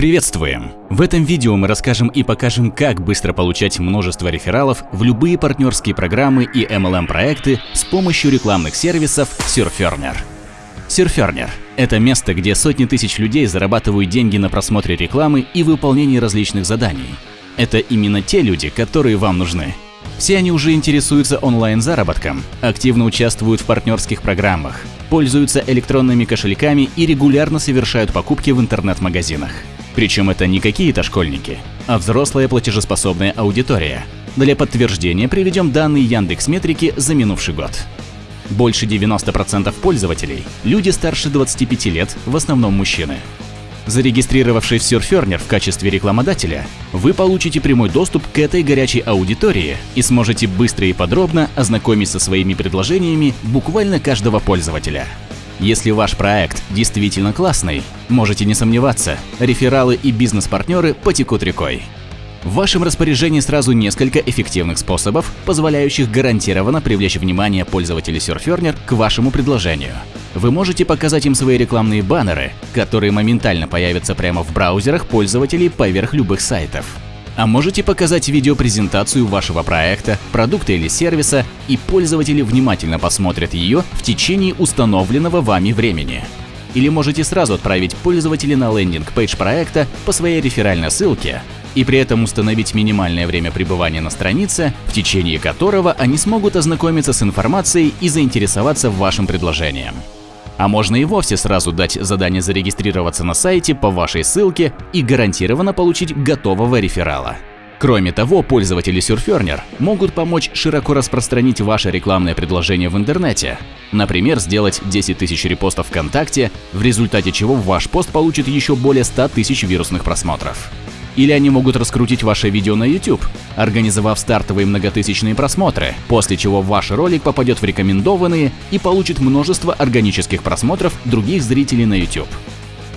Приветствуем! В этом видео мы расскажем и покажем, как быстро получать множество рефералов в любые партнерские программы и MLM-проекты с помощью рекламных сервисов Surferner. Surferner – это место, где сотни тысяч людей зарабатывают деньги на просмотре рекламы и выполнении различных заданий. Это именно те люди, которые вам нужны. Все они уже интересуются онлайн-заработком, активно участвуют в партнерских программах, пользуются электронными кошельками и регулярно совершают покупки в интернет-магазинах. Причем это не какие-то школьники, а взрослая платежеспособная аудитория. Для подтверждения приведем данные Яндекс Метрики за минувший год. Больше 90% пользователей – люди старше 25 лет, в основном мужчины. Зарегистрировавшись в Surferner в качестве рекламодателя, вы получите прямой доступ к этой горячей аудитории и сможете быстро и подробно ознакомиться со своими предложениями буквально каждого пользователя. Если ваш проект действительно классный, можете не сомневаться, рефералы и бизнес-партнеры потекут рекой. В вашем распоряжении сразу несколько эффективных способов, позволяющих гарантированно привлечь внимание пользователей Surferner к вашему предложению. Вы можете показать им свои рекламные баннеры, которые моментально появятся прямо в браузерах пользователей поверх любых сайтов. А можете показать видеопрезентацию вашего проекта, продукта или сервиса, и пользователи внимательно посмотрят ее в течение установленного вами времени. Или можете сразу отправить пользователя на лендинг-пейдж проекта по своей реферальной ссылке и при этом установить минимальное время пребывания на странице, в течение которого они смогут ознакомиться с информацией и заинтересоваться вашим предложением. А можно и вовсе сразу дать задание зарегистрироваться на сайте по вашей ссылке и гарантированно получить готового реферала. Кроме того, пользователи Surferner могут помочь широко распространить ваше рекламное предложение в интернете. Например, сделать 10 тысяч репостов ВКонтакте, в результате чего ваш пост получит еще более 100 тысяч вирусных просмотров. Или они могут раскрутить ваше видео на YouTube, организовав стартовые многотысячные просмотры, после чего ваш ролик попадет в рекомендованные и получит множество органических просмотров других зрителей на YouTube.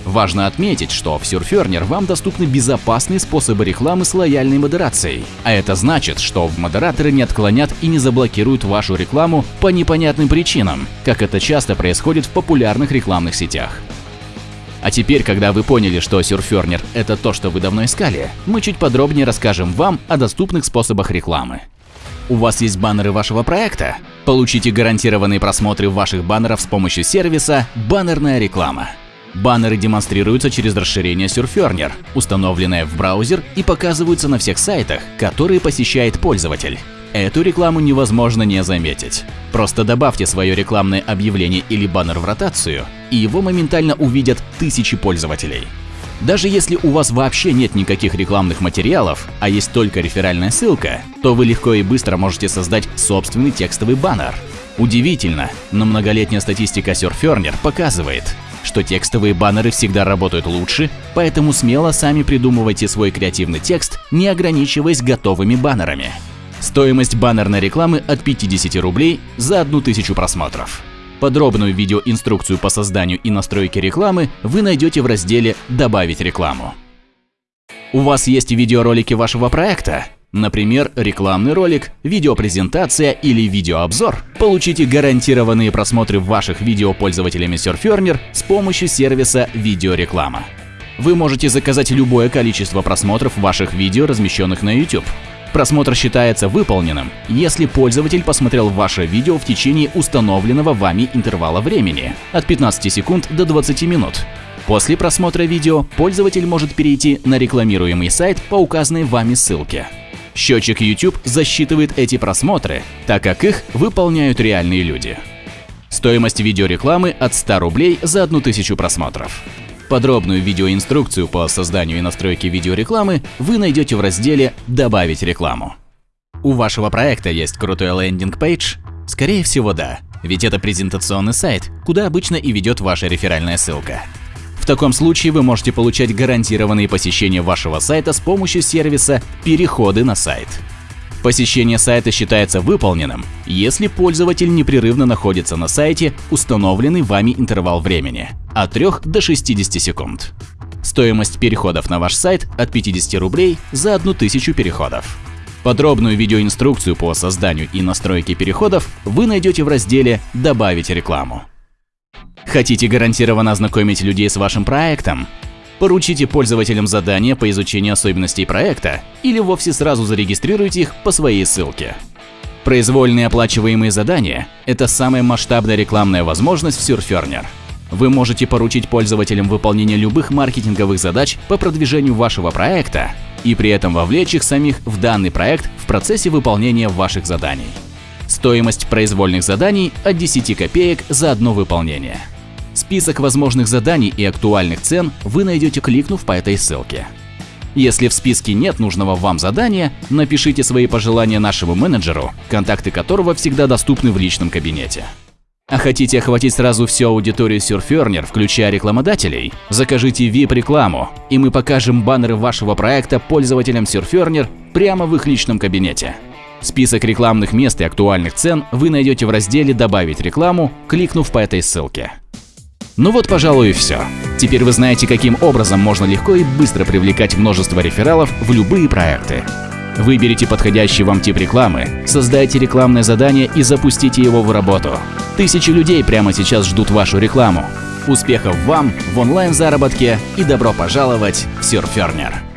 Важно отметить, что в Surferner вам доступны безопасные способы рекламы с лояльной модерацией. А это значит, что модераторы не отклонят и не заблокируют вашу рекламу по непонятным причинам, как это часто происходит в популярных рекламных сетях. А теперь, когда вы поняли, что Surferner – это то, что вы давно искали, мы чуть подробнее расскажем вам о доступных способах рекламы. У вас есть баннеры вашего проекта? Получите гарантированные просмотры ваших баннеров с помощью сервиса «Баннерная реклама». Баннеры демонстрируются через расширение Surferner, установленное в браузер и показываются на всех сайтах, которые посещает пользователь. Эту рекламу невозможно не заметить. Просто добавьте свое рекламное объявление или баннер в ротацию, и его моментально увидят тысячи пользователей. Даже если у вас вообще нет никаких рекламных материалов, а есть только реферальная ссылка, то вы легко и быстро можете создать собственный текстовый баннер. Удивительно, но многолетняя статистика Surferner показывает, что текстовые баннеры всегда работают лучше, поэтому смело сами придумывайте свой креативный текст, не ограничиваясь готовыми баннерами. Стоимость баннерной рекламы от 50 рублей за 1000 просмотров. Подробную видеоинструкцию по созданию и настройке рекламы вы найдете в разделе «Добавить рекламу». У вас есть видеоролики вашего проекта? Например, рекламный ролик, видеопрезентация или видеообзор? Получите гарантированные просмотры ваших видео пользователями Surferner с помощью сервиса «Видеореклама». Вы можете заказать любое количество просмотров ваших видео, размещенных на YouTube. Просмотр считается выполненным, если пользователь посмотрел ваше видео в течение установленного вами интервала времени – от 15 секунд до 20 минут. После просмотра видео пользователь может перейти на рекламируемый сайт по указанной вами ссылке. Счетчик YouTube засчитывает эти просмотры, так как их выполняют реальные люди. Стоимость видеорекламы от 100 рублей за 1000 просмотров. Подробную видеоинструкцию по созданию и настройке видеорекламы вы найдете в разделе «Добавить рекламу». У вашего проекта есть крутой лендинг-пейдж? Скорее всего, да, ведь это презентационный сайт, куда обычно и ведет ваша реферальная ссылка. В таком случае вы можете получать гарантированные посещения вашего сайта с помощью сервиса «Переходы на сайт». Посещение сайта считается выполненным, если пользователь непрерывно находится на сайте установленный вами интервал времени – от 3 до 60 секунд. Стоимость переходов на ваш сайт от 50 рублей за 1000 переходов. Подробную видеоинструкцию по созданию и настройке переходов вы найдете в разделе «Добавить рекламу». Хотите гарантированно ознакомить людей с вашим проектом? Поручите пользователям задания по изучению особенностей проекта или вовсе сразу зарегистрируйте их по своей ссылке. Произвольные оплачиваемые задания – это самая масштабная рекламная возможность в Surferner. Вы можете поручить пользователям выполнение любых маркетинговых задач по продвижению вашего проекта и при этом вовлечь их самих в данный проект в процессе выполнения ваших заданий. Стоимость произвольных заданий от 10 копеек за одно выполнение. Список возможных заданий и актуальных цен вы найдете, кликнув по этой ссылке. Если в списке нет нужного вам задания, напишите свои пожелания нашему менеджеру, контакты которого всегда доступны в личном кабинете. А хотите охватить сразу всю аудиторию Surferner, включая рекламодателей? Закажите VIP-рекламу, и мы покажем баннеры вашего проекта пользователям Surferner прямо в их личном кабинете. Список рекламных мест и актуальных цен вы найдете в разделе «Добавить рекламу», кликнув по этой ссылке. Ну вот, пожалуй, и все. Теперь вы знаете, каким образом можно легко и быстро привлекать множество рефералов в любые проекты. Выберите подходящий вам тип рекламы, создайте рекламное задание и запустите его в работу. Тысячи людей прямо сейчас ждут вашу рекламу. Успехов вам в онлайн-заработке и добро пожаловать в Surferner!